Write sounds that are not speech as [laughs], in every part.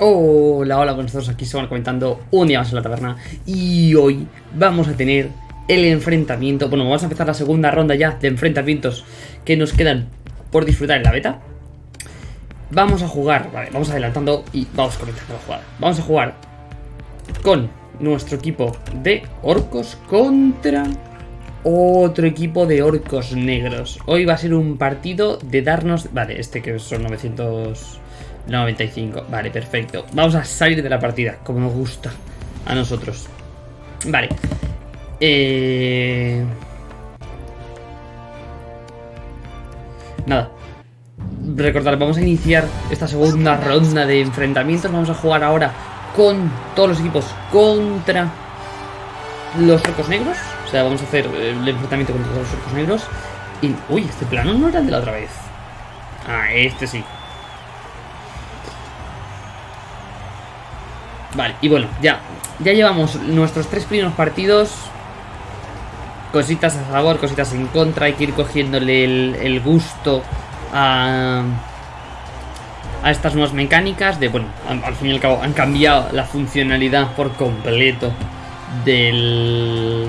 Hola, hola, buenos todos, aquí se van comentando un día más en la taberna y hoy vamos a tener el enfrentamiento, bueno, vamos a empezar la segunda ronda ya de enfrentamientos que nos quedan por disfrutar en la beta. Vamos a jugar, vale, vamos adelantando y vamos comenzando la jugada. Vamos a jugar con nuestro equipo de orcos contra otro equipo de orcos negros. Hoy va a ser un partido de darnos, vale, este que son 900... 95, vale, perfecto. Vamos a salir de la partida, como nos gusta A nosotros. Vale. Eh... Nada. Recordad, vamos a iniciar esta segunda ronda de enfrentamientos. Vamos a jugar ahora con todos los equipos contra los orcos negros. O sea, vamos a hacer el enfrentamiento contra todos los orcos negros. Y, Uy, este plano no era el de la otra vez. Ah, este sí Vale, y bueno, ya. Ya llevamos nuestros tres primeros partidos. Cositas a favor, cositas en contra. Hay que ir cogiéndole el, gusto a, a estas nuevas mecánicas De, bueno, al, fin y al cabo han cambiado la funcionalidad por completo Del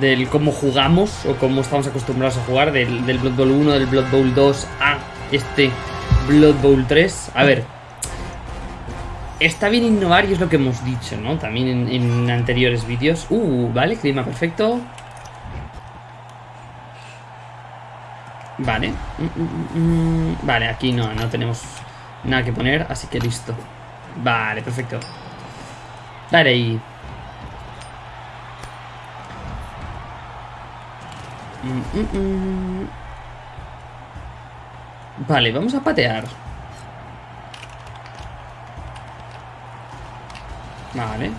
del cómo jugamos o cómo estamos acostumbrados a jugar del, del Blood Bowl 1, del Blood Bowl 2 a este Blood Bowl 3. A ver, Está bien innovar y es lo que hemos dicho, ¿no? También en, anteriores vídeos. Uh, vale, clima perfecto. Vale. Mm, mm, mm, vale, aquí no, no tenemos nada que poner, así que listo. Vale, perfecto. Dale ahí. Vale, vamos a patear. Vale.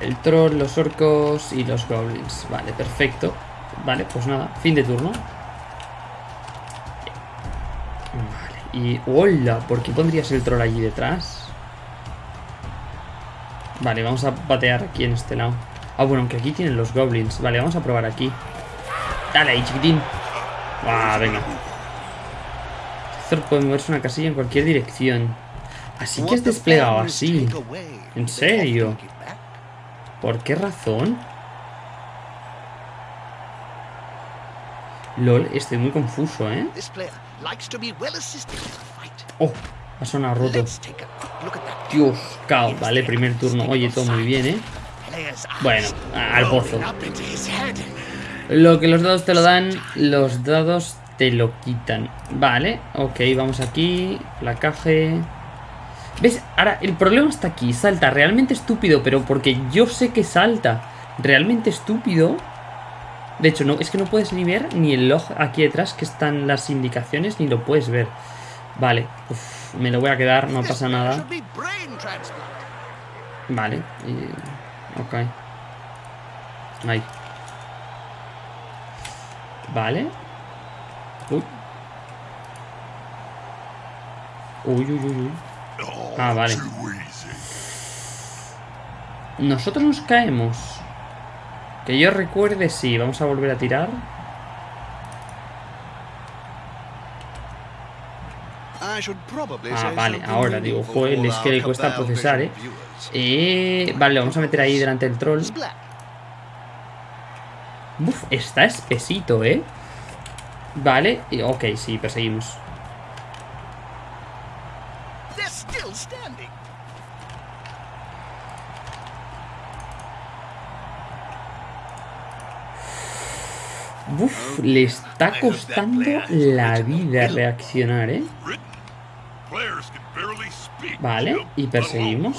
El troll, los orcos y los goblins. Vale, perfecto. Vale, pues nada, fin de turno. Vale, y... ¡Hola! ¿Por qué pondrías el troll allí detrás? Vale, vamos a patear aquí en este lado. Ah, bueno, aunque aquí tienen los goblins. Vale, vamos a probar aquí. Dale ahí, chiquitín. Ah, venga. Thor puede moverse una casilla en cualquier dirección. Así que has desplegado así. ¿En serio? ¿Por qué razón? LOL, estoy muy confuso, ¿eh? Oh, ha sonado roto. Dios, cao. Vale, primer turno. Oye, todo muy bien, ¿eh? Bueno, al pozo. Lo que los dados te lo dan, los dados te lo quitan. Vale, ok, vamos aquí. Placaje. ¿Ves? Ahora, el problema está aquí. Salta realmente estúpido, pero porque yo sé que salta realmente estúpido. De hecho, no, es que no puedes ni ver ni el log aquí detrás, que están las indicaciones, ni lo puedes ver. Vale, me lo voy a quedar, no pasa nada. Vale, ok. Ahí. Vale. Uy. Uy, uy, uy, uy. Ah, vale. Nosotros nos caemos. Que yo recuerde, sí. Vamos a volver a tirar. Ah, vale, ahora digo, joder, es que le cuesta procesar, ¿eh? eh vale, vamos a meter ahí delante del troll. Uf, está espesito, ¿eh? Vale, ok, sí, perseguimos. Uf, le está costando la vida reaccionar, ¿eh? Vale, y perseguimos.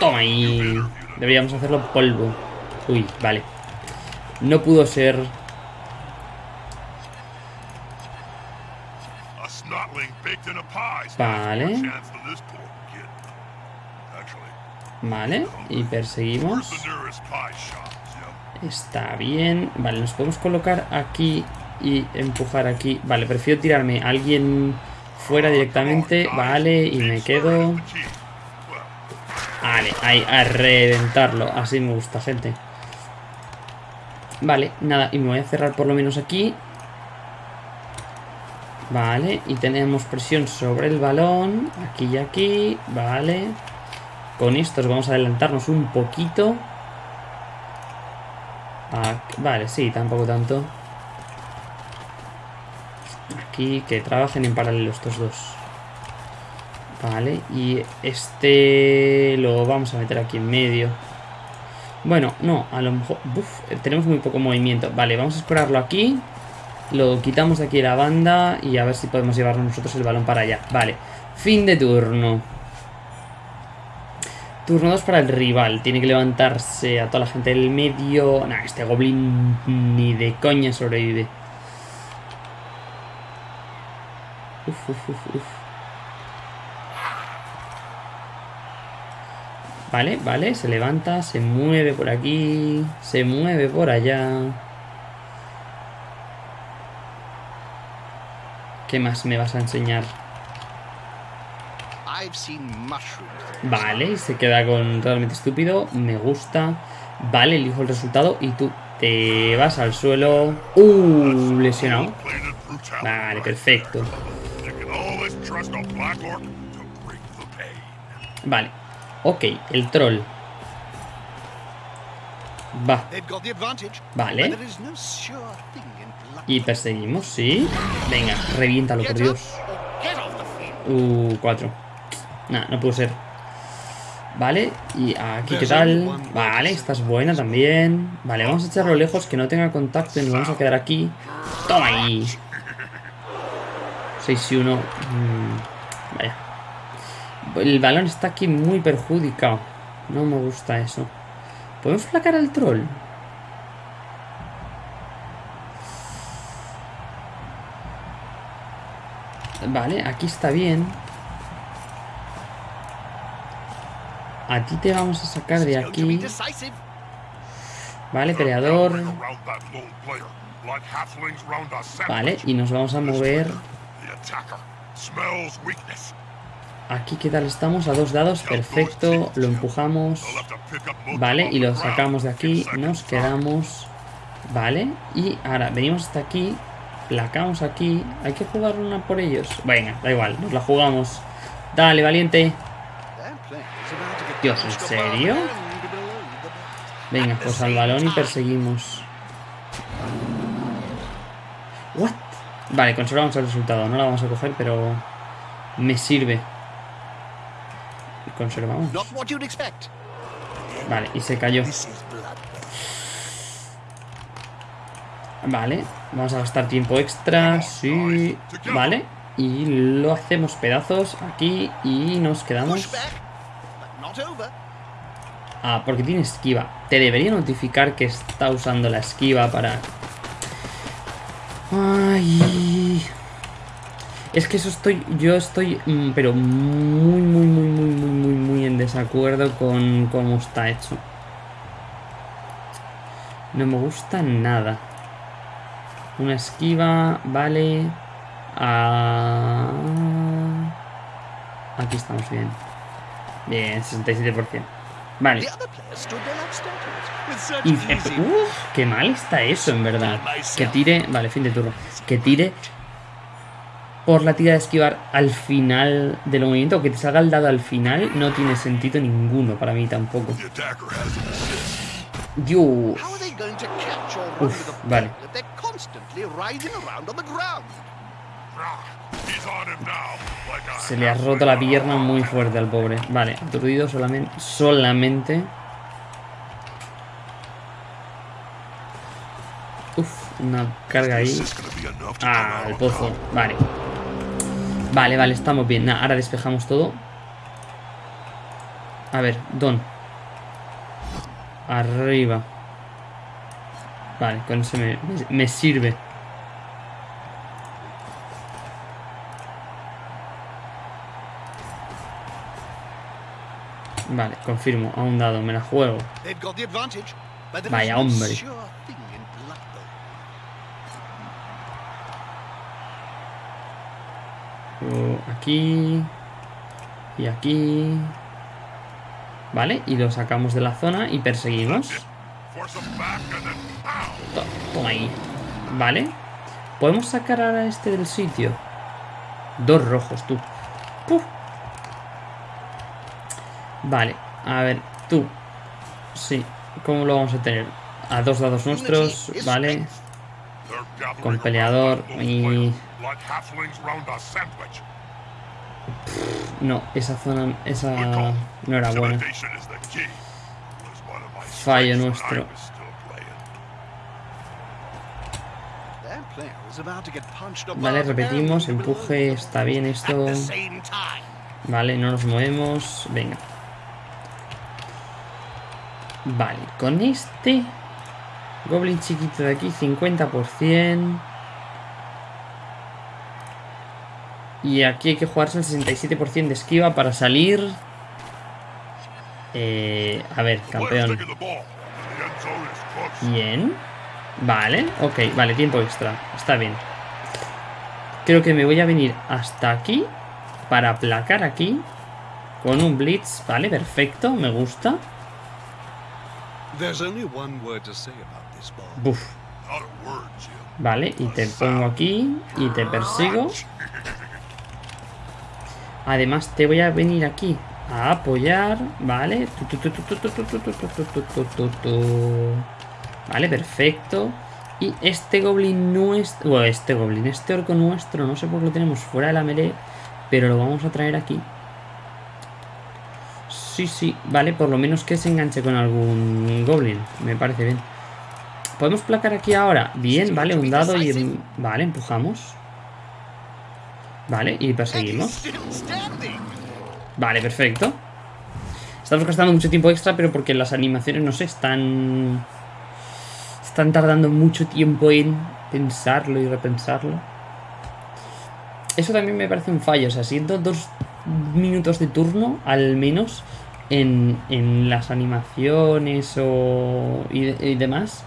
Toma ahí. Deberíamos hacerlo polvo. Uy, vale. No pudo ser... Vale. Vale, y perseguimos. Está bien. Vale, nos podemos colocar aquí y empujar aquí. Vale, prefiero tirarme a alguien fuera directamente. Vale, y me quedo... Vale, ahí, a reventarlo. Así me gusta, gente. Vale, nada, y me voy a cerrar por lo menos aquí. Vale, y tenemos presión sobre el balón. Aquí y aquí. Vale. Con estos vamos a adelantarnos un poquito. vale, sí, tampoco tanto. Aquí, que trabajen en paralelo estos dos. Vale, y este lo vamos a meter aquí en medio. Bueno, no, a lo mejor... tenemos muy poco movimiento. Vale, vamos a explorarlo aquí. Lo quitamos aquí la banda y a ver si podemos llevarnos nosotros el balón para allá. Vale, fin de turno. Turno 2 para el rival. Tiene que levantarse a toda la gente del medio. Nah, este goblin ni de coña sobrevive. Uf, uf, uf, uf. Vale, vale, se levanta, se mueve por aquí, se mueve por allá. ¿Qué más me vas a enseñar? Vale, y se queda con realmente estúpido. Me gusta. Vale, elijo el resultado y tú te vas al suelo. ¡Uh! Lesionado. Vale, perfecto. Vale. Ok, el troll. Va. Vale. Y perseguimos, sí. Venga, reviéntalo, por Dios. Uh, cuatro. Nah, no pudo ser. Vale, y aquí qué tal. Vale, esta es buena también. Vale, vamos a echarlo lejos, que no tenga contacto y nos vamos a quedar aquí. ¡Toma ahí! 6 y 1. Mm, vaya. El balón está aquí muy perjudicado. No me gusta eso. ¿Podemos flacar al troll? Vale, aquí está bien. A ti te vamos a sacar de aquí. Vale, peleador. Vale, y nos vamos a mover Aquí, ¿qué tal estamos? A dos dados, perfecto. Lo empujamos. Vale, y lo sacamos de aquí. Nos quedamos. Vale, y ahora venimos hasta aquí. Placamos aquí. Hay que jugar una por ellos. Venga, da igual, nos la jugamos. Dale, valiente. Dios, ¿en serio? Venga, pues al balón y perseguimos. What? Vale, conservamos el resultado. No la vamos a coger, pero me sirve conservamos. Vale, y se cayó. Vale, vamos a gastar tiempo extra. Sí, vale. Y lo hacemos pedazos aquí y nos quedamos... Ah, porque tiene esquiva. Te debería notificar que está usando la esquiva para... Ay... Es que eso estoy, yo estoy, mm, pero muy, muy, muy, muy, muy, muy, muy en desacuerdo con cómo está hecho. No me gusta nada. Una esquiva, vale. Ah, aquí estamos bien. Bien, 67%. Vale. Y, qué mal está eso, en verdad. Que tire... Vale, fin de turno. Que tire por la tira de esquivar al final del movimiento, que te salga el dado al final, no tiene sentido ninguno para mí tampoco. Dios. Uf, vale. Se le ha roto la pierna muy fuerte al pobre. Vale, aturdido solamente. Solamente. Uf, una carga ahí. Ah, el pozo. Vale. Vale, vale, estamos bien. ahora despejamos todo. A ver, Don. Arriba. Vale, con eso me, sirve. Vale, confirmo. A un dado, me la juego. Vaya hombre. aquí y aquí. Vale, y lo sacamos de la zona y perseguimos. Toma ahí. Vale. ¿Podemos sacar a este del sitio? Dos rojos, tú. Vale, a ver, tú. Sí, ¿cómo lo vamos a tener? A dos dados nuestros, vale. Con peleador y... No, esa zona, esa no era buena. Fallo nuestro. Vale, repetimos, empuje, está bien esto. Vale, no nos movemos, venga. Vale, con este Goblin chiquito de aquí, 50%. Y aquí hay que jugarse el 67% de esquiva para salir. Eh, a ver, campeón. Bien. Vale, ok, vale, tiempo extra. Está bien. Creo que me voy a venir hasta aquí para aplacar aquí con un blitz. Vale, perfecto, me gusta. Buf. Vale, y te pongo aquí y te persigo. Además te voy a venir aquí a apoyar, ¿vale? Vale, perfecto. Y este goblin nuestro... Bueno, este goblin, este orco nuestro, no sé por qué lo tenemos fuera de la melee, pero lo vamos a traer aquí. Sí, sí, vale, por lo menos que se enganche con algún goblin, me parece bien. ¿Podemos placar aquí ahora? Bien, vale, un dado y... Vale, empujamos. Vale, y perseguimos. Vale, perfecto. Estamos gastando mucho tiempo extra, pero porque las animaciones, no sé, están... Están tardando mucho tiempo en pensarlo y repensarlo. Eso también me parece un fallo. O sea, siento dos minutos de turno, al menos, en, las animaciones o, y, demás,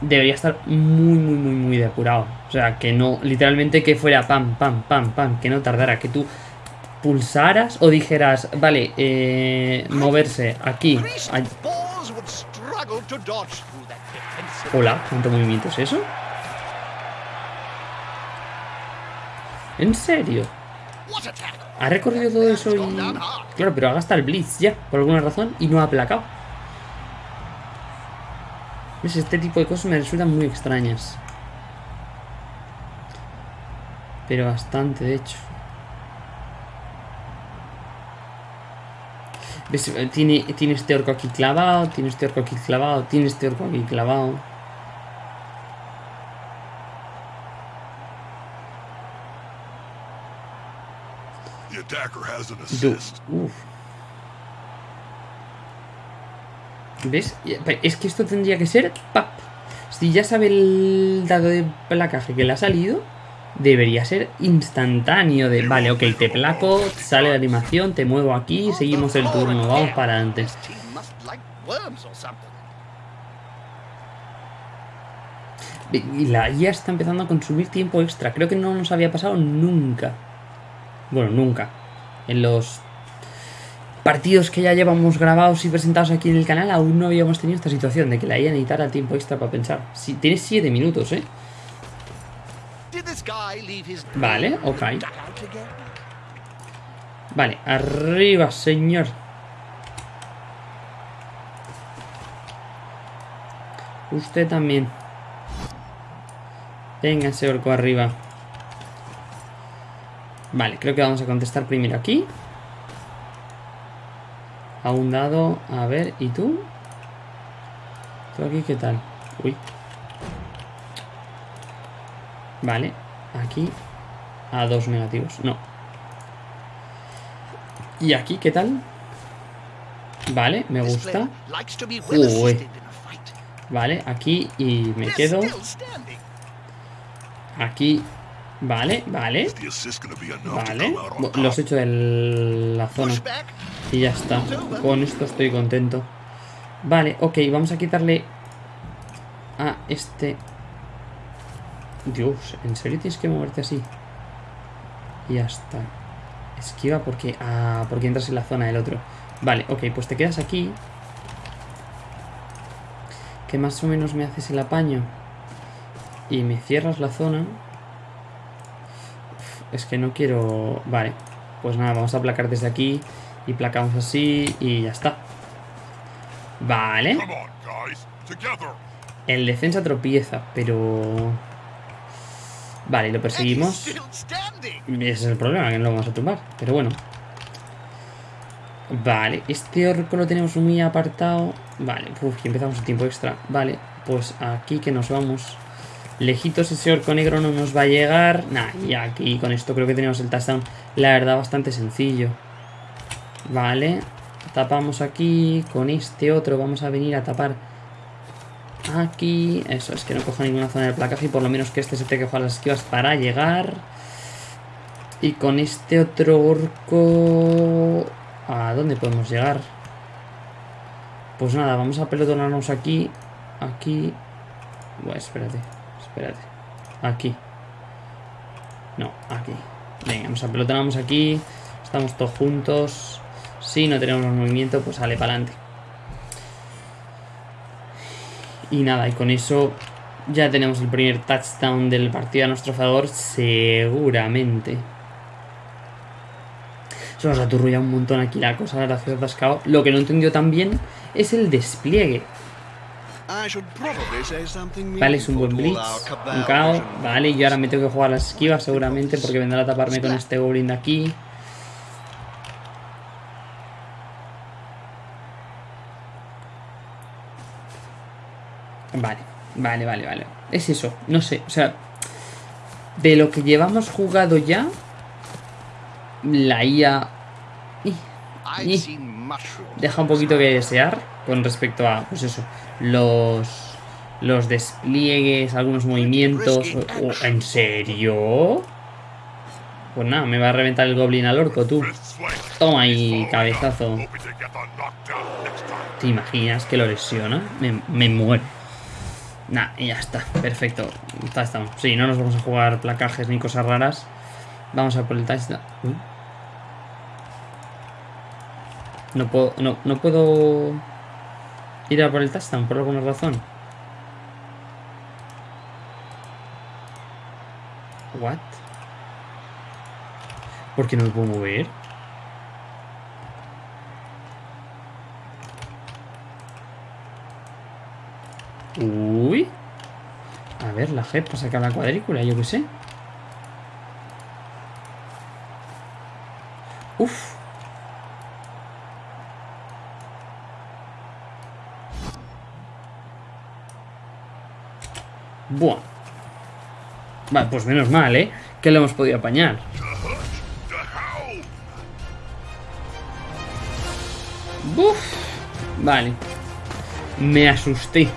debería estar muy, muy, muy, muy depurado. O sea, que no, literalmente que fuera pam, pam, pam, pam, que no tardara, que tú pulsaras o dijeras, vale, eh, moverse aquí. Hola, ¿cuánto movimiento es eso? ¿En serio? Ha recorrido todo eso y... Claro, pero ha gastado el Blitz ya, por alguna razón, y no ha aplacado. ¿Ves? Este tipo de cosas me resultan muy extrañas. Pero bastante, de hecho. ¿Ves? Tiene, tiene este orco aquí clavado, tiene este orco aquí clavado, tiene este orco aquí clavado. ¿Ves? Es que esto tendría que ser ¡pap! Si ya sabe el dado de placaje que le ha salido, debería ser instantáneo de, vale, ok, te placo, sale la animación, te muevo aquí, seguimos el turno, vamos para adelante. Y la IA está empezando a consumir tiempo extra. Creo que no nos había pasado nunca. Bueno, nunca. En los partidos que ya llevamos grabados y presentados aquí en el canal, aún no habíamos tenido esta situación de que la IA necesitara tiempo extra para pensar. Si, tiene 7 minutos, ¿eh? Vale, ok. Vale, arriba, señor. Usted también. Venga, ese orco arriba. Vale, creo que vamos a contestar primero aquí. A un dado. A ver, ¿y tú? ¿Tú aquí qué tal? Uy. Vale, aquí a dos negativos. No. ¿Y aquí qué tal? Vale, me gusta. Uy. Vale, aquí y me quedo. Aquí Vale, vale. Vale. Los he hecho de la zona. Y ya está. Con esto estoy contento. Vale, ok. Vamos a quitarle a este... Dios, ¿en serio tienes que moverte así? Y ya está. Esquiva porque... Ah, porque entras en la zona del otro. Vale, ok. Pues te quedas aquí. Que más o menos me haces el apaño. Y me cierras la zona. Es que no quiero... Vale. Pues nada, vamos a aplacar desde aquí. Y placamos así y ya está. Vale. El defensa tropieza, pero... Vale, lo perseguimos. Ese es el problema, que no lo vamos a tumbar. Pero bueno. Vale, este orco lo tenemos muy apartado. Vale, uf, y empezamos el tiempo extra. Vale, pues aquí que nos vamos. Lejitos ese orco negro no nos va a llegar. Nah, y aquí con esto creo que tenemos el touchdown. La verdad, bastante sencillo. Vale. Tapamos aquí. Con este otro vamos a venir a tapar aquí. Eso, es que no coja ninguna zona del placaje y por lo menos que este se te que las esquivas para llegar. Y con este otro orco... ¿A dónde podemos llegar? Pues nada, vamos a pelotonarnos aquí. Aquí. Bueno, espérate. Espérate. Aquí. No, aquí. Venga, vamos a pelotonarnos aquí. Estamos todos juntos. Si no tenemos movimiento, pues sale para adelante. Y nada, y con eso ya tenemos el primer touchdown del partido a nuestro favor, seguramente. Se nos aturrulla un montón aquí la cosa, la atascado. Lo que no entendió también es el despliegue. Vale, es un buen blitz, un caos. Vale, y ahora me tengo que jugar las esquivas seguramente porque vendrá a taparme con este goblin de aquí. Vale, vale, vale, vale. Es eso, no sé, o sea, de lo que llevamos jugado ya, la IA deja un poquito que desear con respecto a, pues eso, los, los despliegues, algunos movimientos. ¿En serio? Pues nada, me va a reventar el goblin al orco, tú. Toma ahí, cabezazo. ¿Te imaginas que lo lesiona? Me, me muero. Nah, y ya está, perfecto. Ya estamos. Sí, no nos vamos a jugar placajes ni cosas raras. Vamos a por el touchdown. No puedo, no, no puedo ir a por el touchdown por alguna razón. What? ¿Por qué no me puedo mover? Uy. La G para sacar la cuadrícula, yo qué sé. Uf. Buah. Vale, pues menos mal, ¿eh? Que lo hemos podido apañar. Uf. Vale. Me asusté.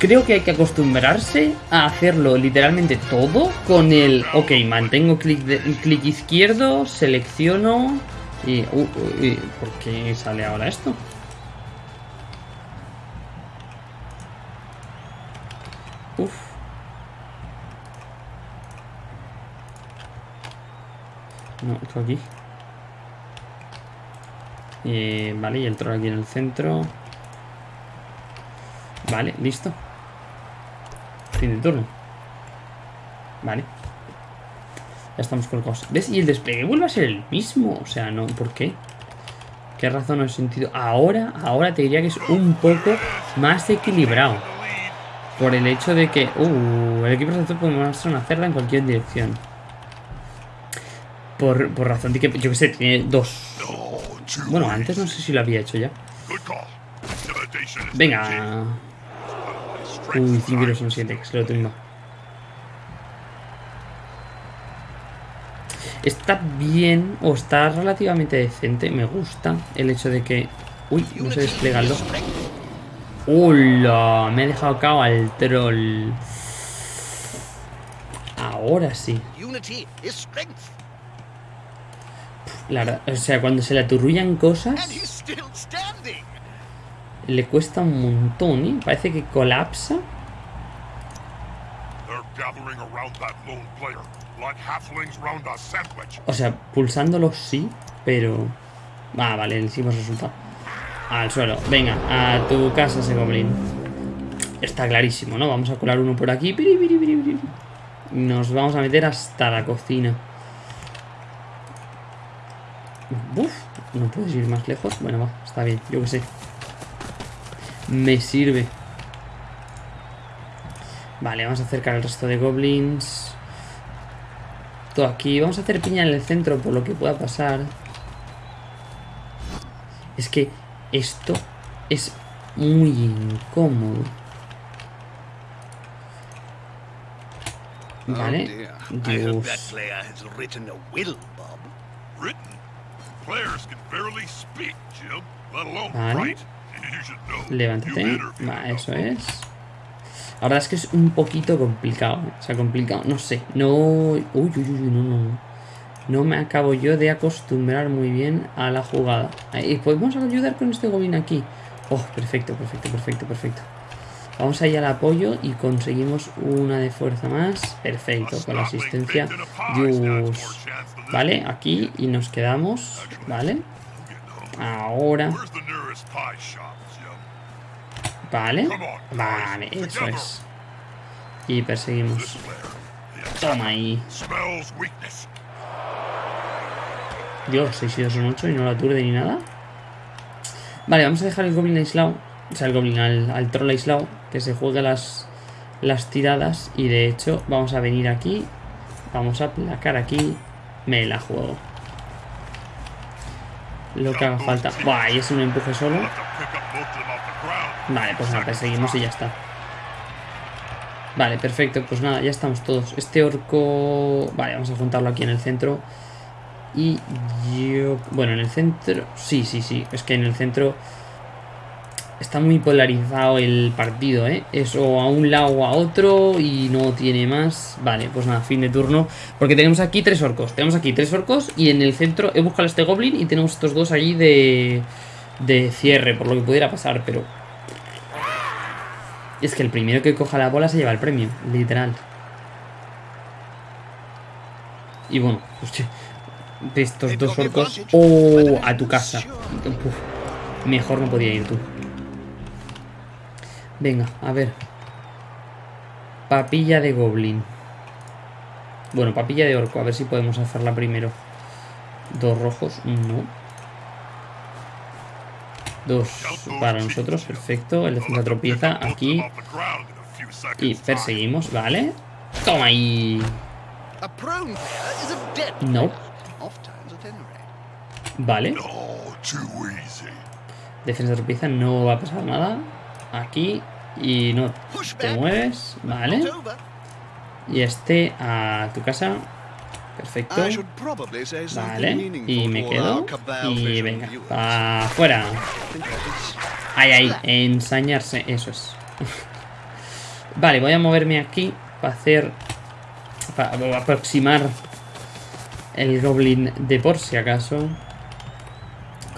Creo que hay que acostumbrarse a hacerlo literalmente todo con el... Ok, mantengo clic, clic izquierdo, selecciono... Y, ¿Por qué sale ahora esto? Uf. No, esto aquí. Eh, vale, y el troll aquí en el centro. Vale, listo. Fin de turno. Vale. Ya estamos colocados. ¿Ves? Y el despliegue vuelve a ser el mismo. O sea, no, ¿por qué? ¿Qué razón o sentido? Ahora, ahora te diría que es un poco más equilibrado. Por el hecho de que... Uh, el equipo receptor puede mostrar una cerda en cualquier dirección. Por, por razón de que, yo que sé, tiene dos... Bueno, antes no sé si lo había hecho ya. Venga. Uy, Tibiros un 7, que se lo tumba. Está bien, o está relativamente decente. Me gusta el hecho de que... Uy, no se despliega el ¡Hola! Me he dejado cao al troll. Ahora sí. La verdad, o sea, cuando se le aturrullan cosas le cuesta un montón, ¿eh? Parece que colapsa. O sea, pulsándolo sí, pero... Ah, vale, el hicimos resultado. Al suelo. Venga, a tu casa ese goblin. está clarísimo, ¿no? Vamos a colar uno por aquí. Nos vamos a meter hasta la cocina. Uf, no puedes ir más lejos. Bueno, va, está bien, yo que sé. Me sirve. Vale, vamos a acercar al resto de goblins. Todo aquí. Vamos a hacer piña en el centro por lo que pueda pasar. Es que esto es muy incómodo. Vale. Dios. Vale. Levántate. Va, eso es. La verdad es que es un poquito complicado. ¿eh? O sea, complicado. No sé. No. Uy, uy, uy, no, no. No me acabo yo de acostumbrar muy bien a la jugada. Y podemos ayudar con este goblin aquí. Oh, perfecto, perfecto, perfecto, perfecto. Vamos ahí al apoyo y conseguimos una de fuerza más. Perfecto, con la asistencia. Dios. Vale, aquí y nos quedamos. Vale. Ahora. Vale. Vale, eso es. Y perseguimos. Toma ahí. Dios, 6 y 2 son 8 y no la aturde ni nada. Vale, vamos a dejar el Goblin aislado. O sea, el Goblin al, troll aislado. Que se juegue las, las tiradas. Y de hecho, vamos a venir aquí. Vamos a placar aquí. Me la juego. Lo que haga falta. Buah, y es un empuje solo. Vale, pues nada, perseguimos y ya está. Vale, perfecto. Pues nada, ya estamos todos. Este orco... Vale, vamos a juntarlo aquí en el centro. Y yo... Bueno, en el centro... Sí, sí, sí. Es que en el centro... Está muy polarizado el partido, ¿eh? Es o a un lado o a otro y no tiene más. Vale, pues nada, fin de turno. Porque tenemos aquí tres orcos. Tenemos aquí tres orcos y en el centro he buscado este goblin y tenemos estos dos allí de... De cierre, por lo que pudiera pasar, pero... Es que el primero que coja la bola se lleva el premio, literal. Y bueno, hostia, de estos dos orcos. ¡Oh! A tu casa. mejor no podía ir tú. Venga, a ver. Papilla de goblin. Bueno, papilla de orco. A ver si podemos hacerla primero. Dos rojos. No. Dos para nosotros. Perfecto. El defensa tropieza aquí. Y perseguimos. Vale. Toma ahí. No. Vale. Defensa tropieza, no va a pasar nada. Aquí. Y no te mueves. Vale. Y este a tu casa. Perfecto. Vale. Y me quedo. Y venga. Afuera. Ahí, ahí. Ensañarse. Eso es. [laughs] vale, voy a moverme aquí. Para hacer... Para aproximar el goblin de por si acaso.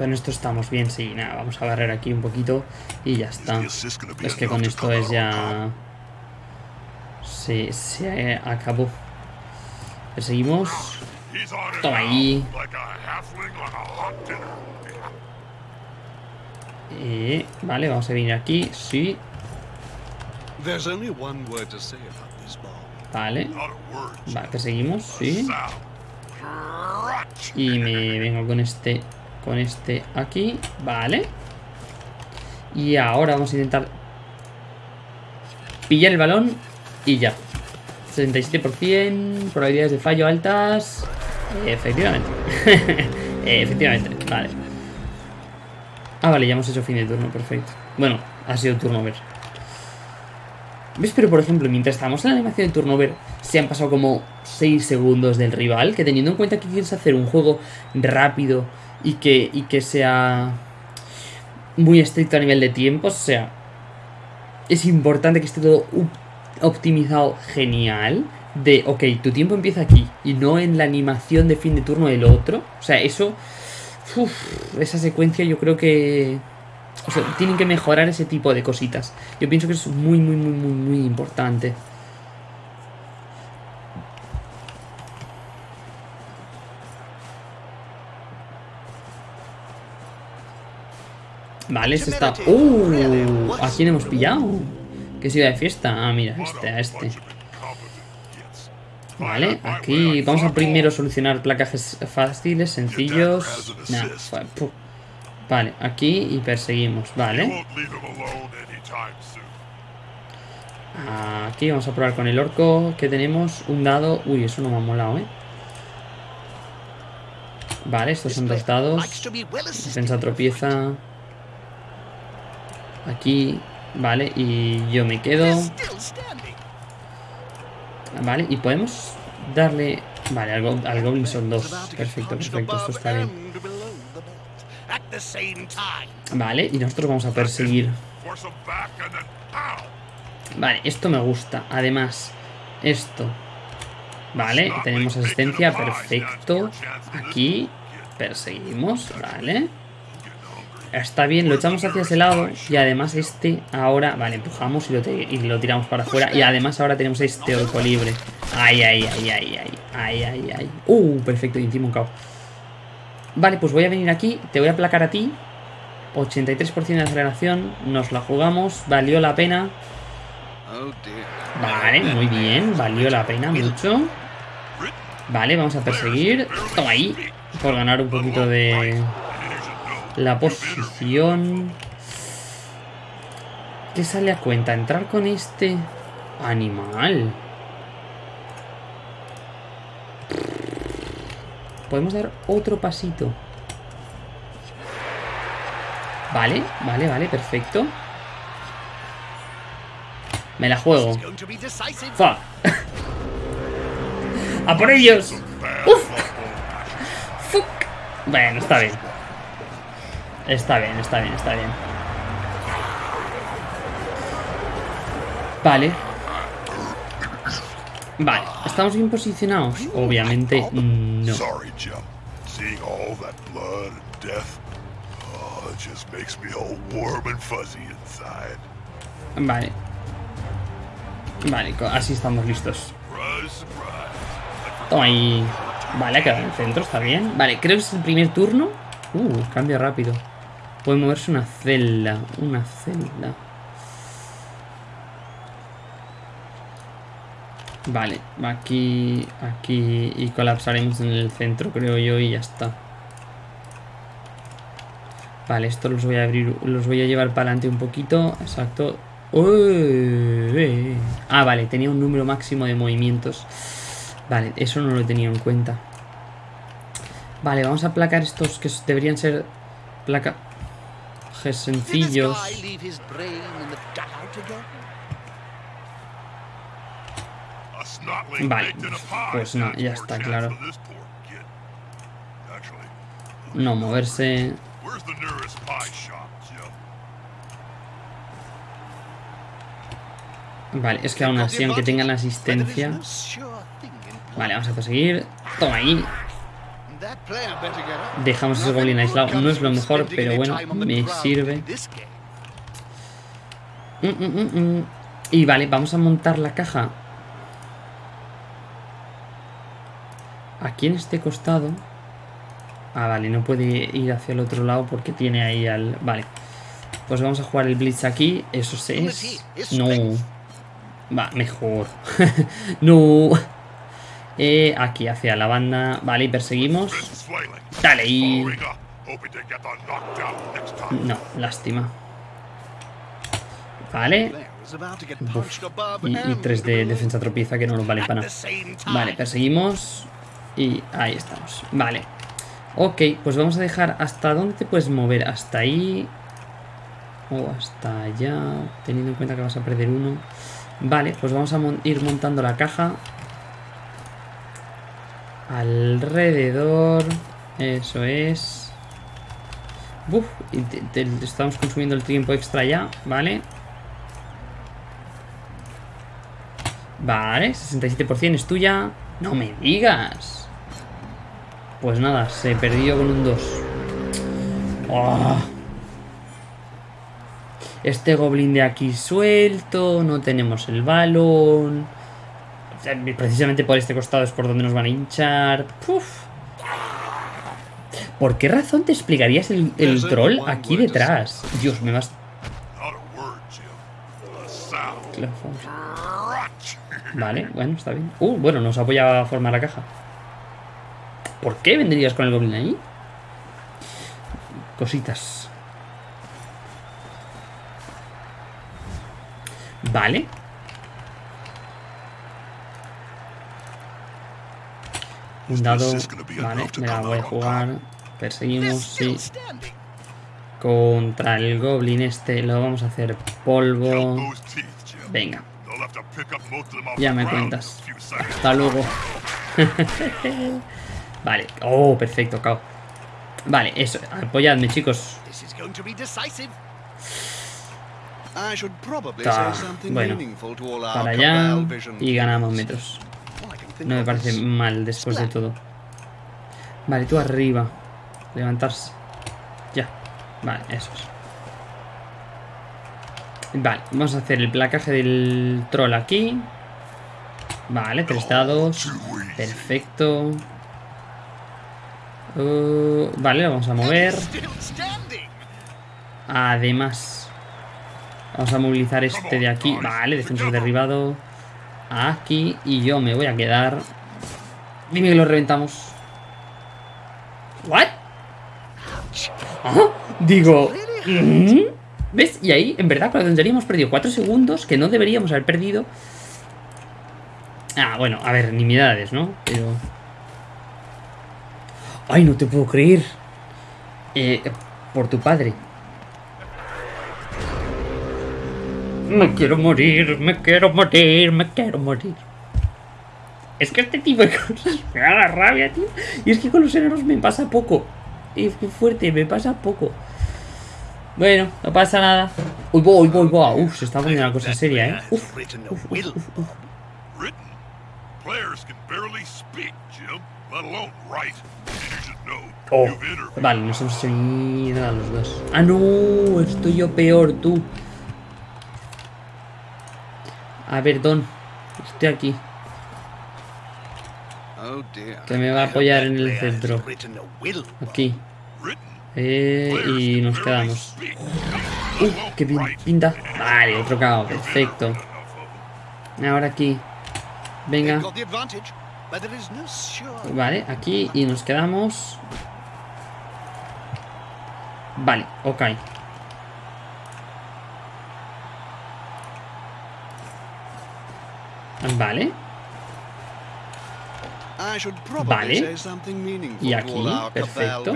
Con esto estamos bien, sí, nada, vamos a barrer aquí un poquito y ya está. Es que con esto es ya... Se, se acabó. Perseguimos. Toma ahí. Eh, vale, vamos a venir aquí, sí. Vale. Vale, perseguimos, sí. Y me vengo con este Con este aquí Vale. Y ahora vamos a intentar Pillar el balón Y ya. 67% Probabilidades de fallo altas. Efectivamente. [laughs] Efectivamente, vale. Ah, vale, ya hemos hecho fin de turno, perfecto. Bueno, ha sido turno ver ¿Ves? Pero por ejemplo, mientras estamos en la animación de turnover, se han pasado como 6 segundos del rival, que teniendo en cuenta que quieres hacer un juego rápido y que, y que sea muy estricto a nivel de tiempos, o sea, es importante que esté todo optimizado genial. De, ok, tu tiempo empieza aquí y no en la animación de fin de turno del otro. O sea, eso... esa secuencia yo creo que o sea, tienen que mejorar ese tipo de cositas. Yo pienso que es muy, muy, muy, muy, muy importante. Vale, este está... ¡Uh! ¿A quién hemos pillado? ¿Qué ciudad de fiesta? Ah, mira, este, a este. Vale, aquí vamos a primero solucionar placajes fáciles, sencillos. Nah, vale, aquí y perseguimos, vale. Aquí vamos a probar con el orco que tenemos. Un dado. Uy, eso no me ha molado, ¿eh? Vale, estos son dos dados. Defensa tropieza. Aquí. Vale, y yo me quedo. Vale, y podemos darle... Vale, al, al Goblin son dos. Perfecto, perfecto, esto está bien. Vale, y nosotros vamos a perseguir. Vale, esto me gusta. Además, esto. Vale, tenemos asistencia, perfecto. Aquí, perseguimos, vale. Está bien, lo echamos hacia ese lado y además este ahora... Vale, empujamos y lo, y lo tiramos para afuera. Y además ahora tenemos este orco libre. Ay, ay, ay, ay, ay, ay, ay, ay. Uh, perfecto, y encima un caos. Vale, pues voy a venir aquí, te voy a aplacar a ti. 83% de aceleración, nos la jugamos, valió la pena. Vale, muy bien, valió la pena mucho. Vale, vamos a perseguir. Toma ahí, por ganar un poquito de... La posición... ¿Qué sale a cuenta? Entrar con este animal. Podemos dar otro pasito. Vale, vale, vale, perfecto. Me la juego. ¡Fa! [laughs] ¡A por ellos! ¡Uf! ¡Fuck! Bueno, está bien. Está bien, está bien, está bien. Vale. Vale, ¿estamos bien posicionados? Obviamente no. Vale. Vale, así estamos listos. Toma ahí. Vale, ha quedado en el centro, está bien. Vale, creo que es el primer turno. Uh, cambia rápido. Puede moverse una celda. Una celda. Vale, aquí, aquí y colapsaremos en el centro, creo yo, y ya está. Vale, esto los voy a abrir, los voy a llevar para adelante un poquito. Exacto. Ah, vale, tenía un número máximo de movimientos. Vale, eso no lo he tenido en cuenta. Vale, vamos a aplacar estos que deberían ser placa sencillos. Vale, pues no, ya está claro. No moverse. Vale, es que aún así, aunque tengan la asistencia... Vale, vamos a perseguir. Toma ahí. Dejamos ese goblin aislado. No es lo mejor, pero bueno, me sirve. Mm, mm, mm, y vale, vamos a montar la caja. Aquí en este costado. Ah, vale, no puede ir hacia el otro lado porque tiene ahí al... Vale. Pues vamos a jugar el Blitz aquí. Eso es... No. Va, mejor. [laughs] no. Eh, aquí, hacia la banda. Vale, y perseguimos. Dale, y... No, lástima. Vale. Y, tres de defensa tropieza que no nos vale para nada. Vale, perseguimos. Y ahí estamos. Vale. Ok, pues vamos a dejar... ¿Hasta dónde te puedes mover? Hasta ahí. O hasta allá. Teniendo en cuenta que vas a perder uno. Vale, pues vamos a ir montando la caja. Alrededor. Eso es. Estamos consumiendo el tiempo extra ya, ¿vale? Vale, 67% es tuya. No me digas. Pues nada, se perdió con un 2. Este goblin de aquí suelto. No tenemos el balón. Precisamente por este costado es por donde nos van a hinchar. ¿Por qué razón te explicarías el, troll aquí detrás? Dios, me vas... Vale, bueno, está bien. Uh, bueno, nos apoya a formar la caja. ¿Por qué vendrías con el goblin ahí? Cositas. Vale. Un dado. Vale, me la voy a jugar. Perseguimos, sí. Contra el goblin este lo vamos a hacer polvo. Venga. Ya me cuentas. Hasta luego. [laughs] vale. Oh, perfecto, cao. Vale, eso. Apoyadme, chicos. Ta. Bueno, para allá y ganamos metros. No me parece mal después de todo. Vale, tú arriba. Levantarse. Ya. Vale, eso es. Vale, vamos a hacer el placaje del troll aquí. Vale, tres dados. Perfecto. Uh, vale, lo vamos a mover. Además, vamos a movilizar este de aquí. Vale, defensor derribado. Aquí. Y yo me voy a quedar. Dime que lo reventamos. ¿What? Digo... ¿mm? ¿Ves? Y ahí, en verdad, cuando hemos perdido 4 segundos, que no deberíamos haber perdido. Ah, bueno, a ver, nimiedades, ¿no? Pero... ¡Ay, no te puedo creer! Eh, por tu padre. Me quiero morir, me quiero morir, me quiero morir. Es que este tipo de cosas me da la rabia, tío. Y es que con los enanos me pasa poco. Es que fuerte, me pasa poco. Bueno, no pasa nada. Uy, voy, voy, voy. Uf, se está poniendo una cosa seria, ¿eh? Uf, uf, uf, uf. Oh, vale, nos hemos mierda a los dos. Ah, no, estoy yo peor, tú. A ver, Don. Estoy aquí. Que me va a apoyar en el centro. Aquí. Eh, y nos quedamos. Uh, qué pinta. Vale, otro cao. Perfecto. Ahora aquí. Venga. Vale, aquí y nos quedamos. Vale, ok. Vale. Vale. Y aquí, perfecto.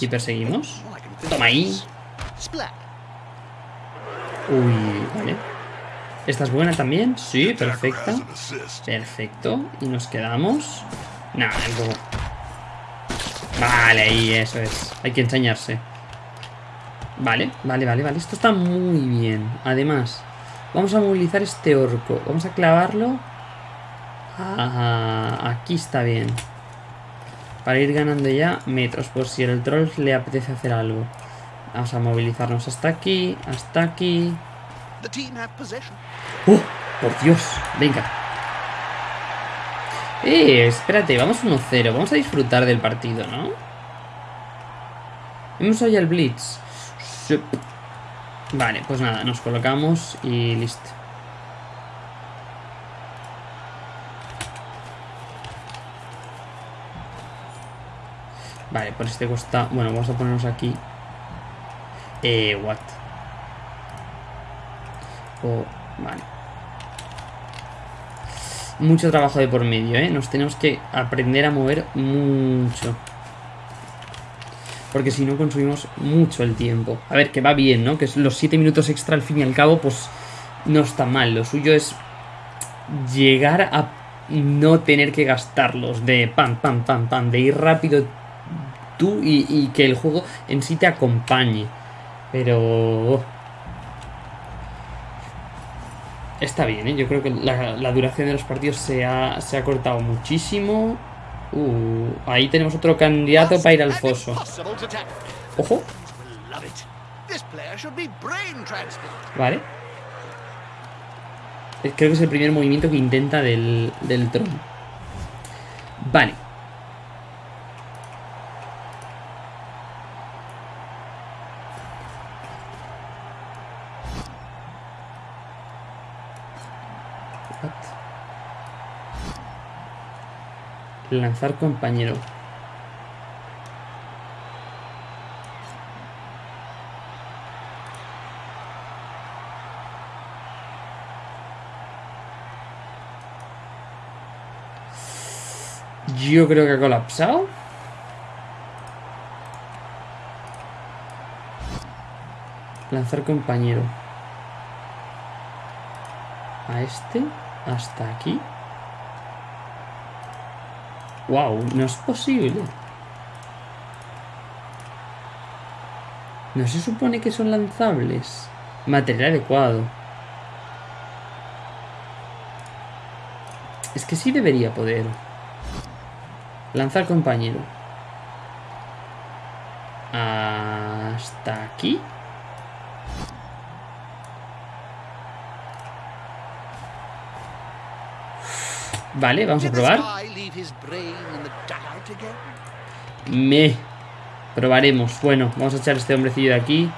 Y perseguimos. Toma ahí. Uy, vale. ¿Esta es buena también? Sí, perfecta. Perfecto. Y nos quedamos. Nada, Vale, ahí, eso es. Hay que enseñarse. Vale, vale, vale, vale. Esto está muy bien. Además, vamos a movilizar este orco. Vamos a clavarlo Ah, aquí está bien. Para ir ganando ya metros, por si el troll le apetece hacer algo. Vamos a movilizarnos hasta aquí, hasta aquí. ¡Oh! ¡Por Dios! Venga. Eh, espérate, vamos 1-0. Vamos a disfrutar del partido, ¿no? Hemos ya el Blitz. Vale, pues nada, nos colocamos y listo. Vale, por este costado. Bueno, vamos a ponernos aquí. Eh, what? Oh, vale. Mucho trabajo de por medio, ¿eh? Nos tenemos que aprender a mover mucho. Porque si no consumimos mucho el tiempo. A ver, que va bien, ¿no? Que los 7 minutos extra al fin y al cabo, pues no está mal. Lo suyo es llegar a no tener que gastarlos. De pam, pam, pam, pam. De ir rápido y, que el juego en sí te acompañe. Pero... Está bien, ¿eh? Yo creo que la, duración de los partidos se ha, se ha cortado muchísimo. Uh, ahí tenemos otro candidato para ir al foso. Ojo. Vale. Creo que es el primer movimiento que intenta del, del trono. Vale. Lanzar compañero. Yo creo que ha colapsado. Lanzar compañero. A este. Hasta aquí. Wow, no es posible. No se supone que son lanzables. Material adecuado. Es que sí debería poder. Lanzar compañero. Hasta aquí. Vale, vamos a probar. Me. Probaremos. Bueno, vamos a echar este hombrecillo de aquí.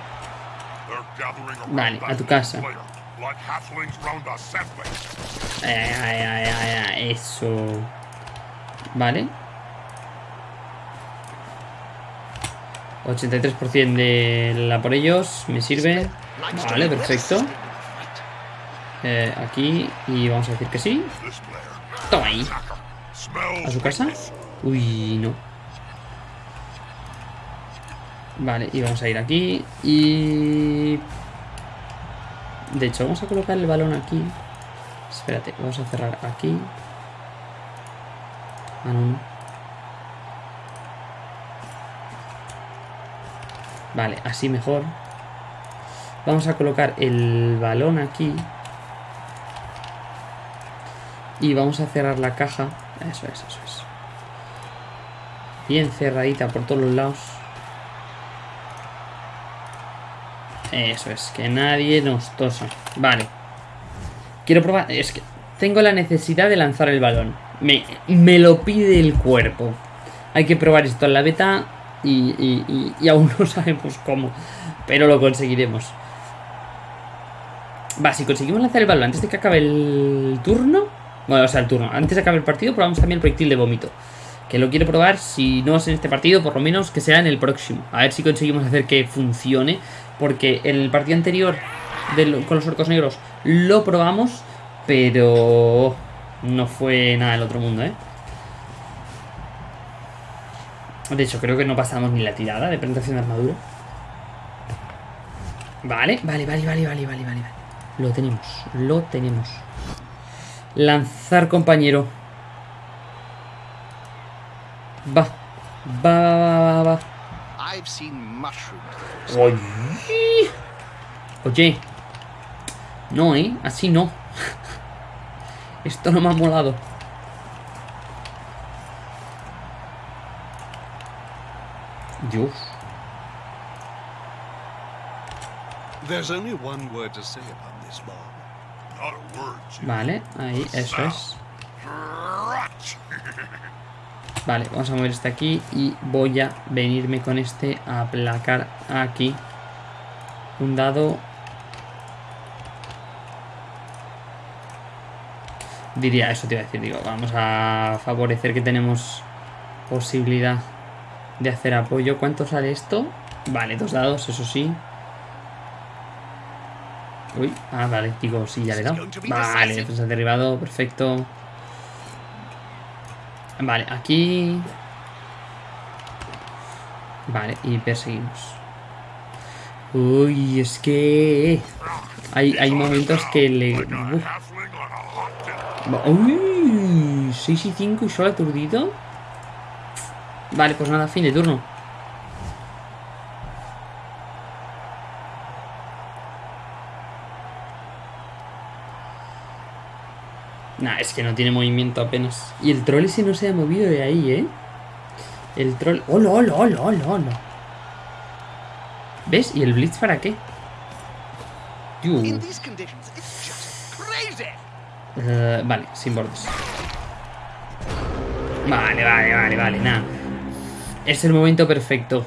Vale, a tu casa. eso. Vale. 83% de la por ellos. Me sirve. Vale, perfecto. Eh, aquí. Y vamos a decir que sí. Toma ahí. ¿A su casa? Uy, no. Vale, y vamos a ir aquí. Y... De hecho, vamos a colocar el balón aquí. Espérate, vamos a cerrar aquí. Ah, no. Vale, así mejor. Vamos a colocar el balón aquí. Y vamos a cerrar la caja. Eso es, eso es. Bien cerradita por todos los lados. Eso es, que nadie nos tosa. Vale. Quiero probar... Es que tengo la necesidad de lanzar el balón. Me, me lo pide el cuerpo. Hay que probar esto en la beta y, y, y, aún [laughs] no sabemos cómo. Pero lo conseguiremos. Va, si conseguimos lanzar el balón antes de que acabe el turno... Bueno, o sea, el turno. Antes de acabar el partido probamos también el proyectil de vómito. Que lo quiero probar, si no es en este partido, por lo menos que sea en el próximo. A ver si conseguimos hacer que funcione. Porque en el partido anterior con los orcos negros lo probamos, pero no fue nada del otro mundo, ¿eh? De hecho, creo que no pasamos ni la tirada de presentación de armadura. Vale, vale, vale, vale, vale, vale, vale. Lo tenemos, lo tenemos. Lanzar, compañero. Va. Va, va, va, va. Oye. Oye. No, ¿eh? Así no. Esto no me ha molado. Dios. There's only one word to say about this bomb. Vale, ahí, eso es. Vale, vamos a mover este aquí y voy a venirme con este a aplacar aquí. Un dado. Diría, eso te iba a decir, digo, vamos a favorecer que tenemos posibilidad de hacer apoyo. ¿Cuánto sale esto? Vale, dos dados, eso sí. Uy, ah, vale, digo, sí, ya le he dado. Vale, defensa derribado, perfecto. Vale, aquí... Vale, y perseguimos. Uy, es que... Hay, hay momentos que le... Uy, 6 y 5 y solo aturdido. Vale, pues nada, fin de turno. Nah, es que no tiene movimiento apenas. Y el troll ese no se ha movido de ahí, ¿eh? El troll... ¡Hola, hola, hola, hola, hola! ¿Ves? ¿Y el Blitz para qué? Uh, vale, sin bordes. Vale, vale, vale, vale, nada. Es el momento perfecto.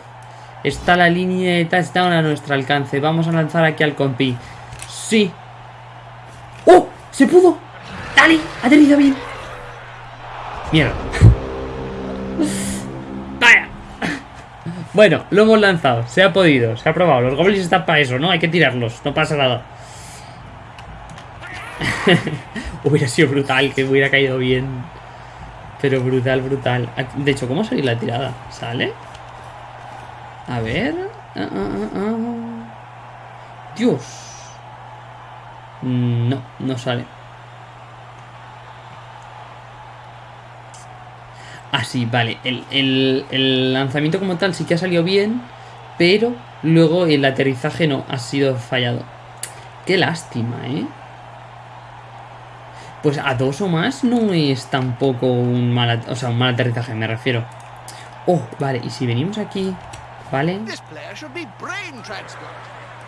Está la línea de touchdown a nuestro alcance. Vamos a lanzar aquí al compi. ¡Sí! ¡Oh! ¡Se pudo! ¡Dale! ¡Ha tenido bien! Mierda. [laughs] Vaya. Bueno, lo hemos lanzado. Se ha podido, se ha probado. Los goblins están para eso, ¿no? Hay que tirarlos. No pasa nada. [laughs] hubiera sido brutal que hubiera caído bien. Pero brutal, brutal. De hecho, ¿cómo salió la tirada? ¿Sale? A ver. Ah, ah, ah, Dios. Mm, no, no sale. Ah, sí, vale. El, lanzamiento como tal sí que ha salido bien, pero luego el aterrizaje no, ha sido fallado. Qué lástima, ¿eh? Pues a dos o más no es tampoco un mal, o sea, un mal aterrizaje, me refiero. Oh, vale, y si venimos aquí, ¿vale?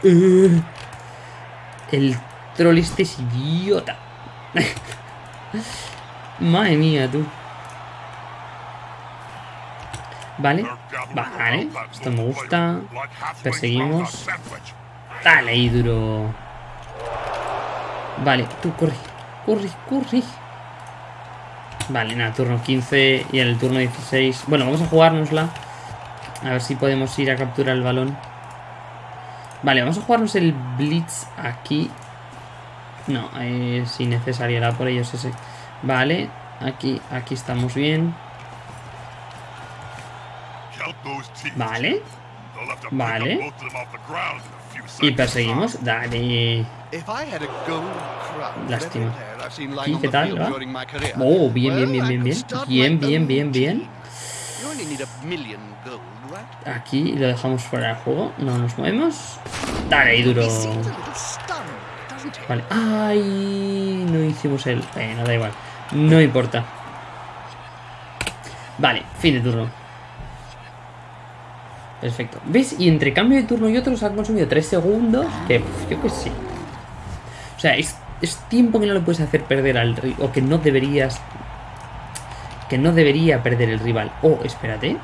Uh, el troll este es idiota. [laughs] Madre mía, tú. Vale, vale, esto me gusta. Perseguimos. Dale, ahí duro. Vale, tú corre, corre, corre. Vale, nada, turno 15 y en el turno 16. Bueno, vamos a jugárnosla. A ver si podemos ir a capturar el balón. Vale, vamos a jugarnos el Blitz aquí. No, es innecesario, era por ellos ese. Vale, aquí, aquí estamos bien. Vale. Vale. Y perseguimos. Dale. Lástima. ¿Y qué tal? Oh, bien, bien, bien, bien, bien. Bien, bien, bien, bien. Aquí lo dejamos fuera del juego. No nos movemos. Dale, y duro. Vale. Ay, no hicimos el... no da igual. No importa. Vale, fin de turno. Perfecto. ¿Ves? Y entre cambio de turno y otro se han consumido 3 segundos. Que yo que sé. O sea, es, tiempo que no le puedes hacer perder al rival. O que no deberías. Que no debería perder el rival. Oh, espérate.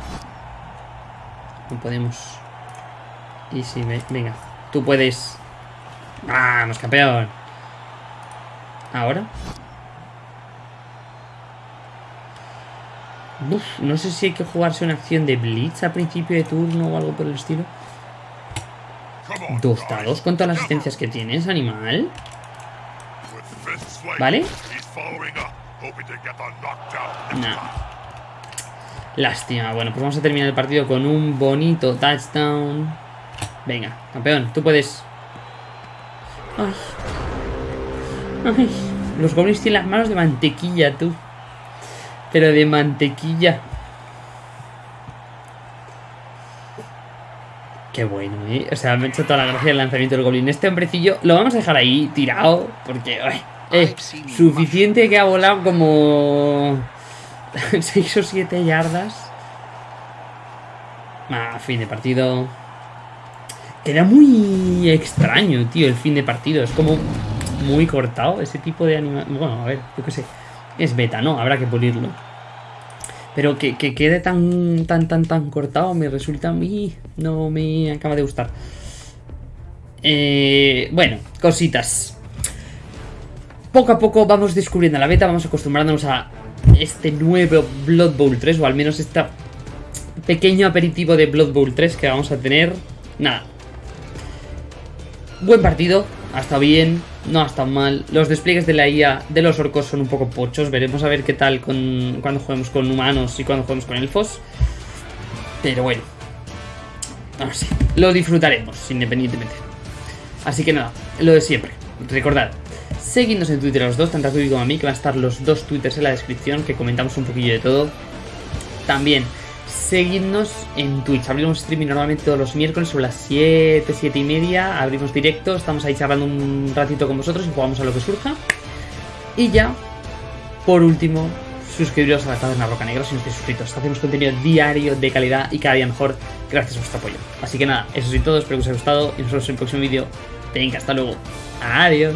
No podemos. Y si me. Venga. Tú puedes. Vamos, campeón. Ahora. No sé si hay que jugarse una acción de Blitz a principio de turno o algo por el estilo. Dos dados con todas las asistencias que tienes, animal. ¿Vale? No. Lástima. Bueno, pues vamos a terminar el partido con un bonito touchdown. Venga, campeón, tú puedes. Ay. Ay. Los goblins tienen las manos de mantequilla, tú. Pero de mantequilla. Qué bueno, ¿eh? O sea, me ha hecho toda la gracia el lanzamiento del goblin. Este hombrecillo lo vamos a dejar ahí tirado porque es suficiente que ha volado como [laughs] 6 o 7 yardas. Ah, fin de partido. Queda muy extraño, tío, el fin de partido. Es como muy cortado ese tipo de animación. Bueno, a ver, yo qué sé. Es beta, ¿no? Habrá que pulirlo. Pero que, quede tan, tan, tan, tan cortado me resulta a mí... No me acaba de gustar. Eh, bueno, cositas. Poco a poco vamos descubriendo la beta, vamos acostumbrándonos a este nuevo Blood Bowl 3, o al menos este pequeño aperitivo de Blood Bowl 3 que vamos a tener. Nada. Buen partido, ha estado bien, no ha estado mal. Los despliegues de la IA de los orcos son un poco pochos. Veremos a ver qué tal con, cuando juguemos con humanos y cuando juguemos con elfos. Pero bueno. No. Lo disfrutaremos, independientemente. Así que nada, lo de siempre. Recordad, seguidnos en Twitter los dos, tanto a tú como a mí, que van a estar los dos twitters en la descripción, que comentamos un poquillo de todo. También seguidnos en Twitch. Abrimos streaming normalmente todos los miércoles sobre las 7, 7 y media. Abrimos directo, estamos ahí charlando un ratito con vosotros y jugamos a lo que surja. Y ya, por último, suscribiros a la cadena Roca Negra si no estáis suscritos. Hacemos contenido diario de calidad y cada día mejor gracias a vuestro apoyo. Así que nada, eso es todo, espero que os haya gustado y nos vemos en el próximo vídeo. Venga, hasta luego. Adiós.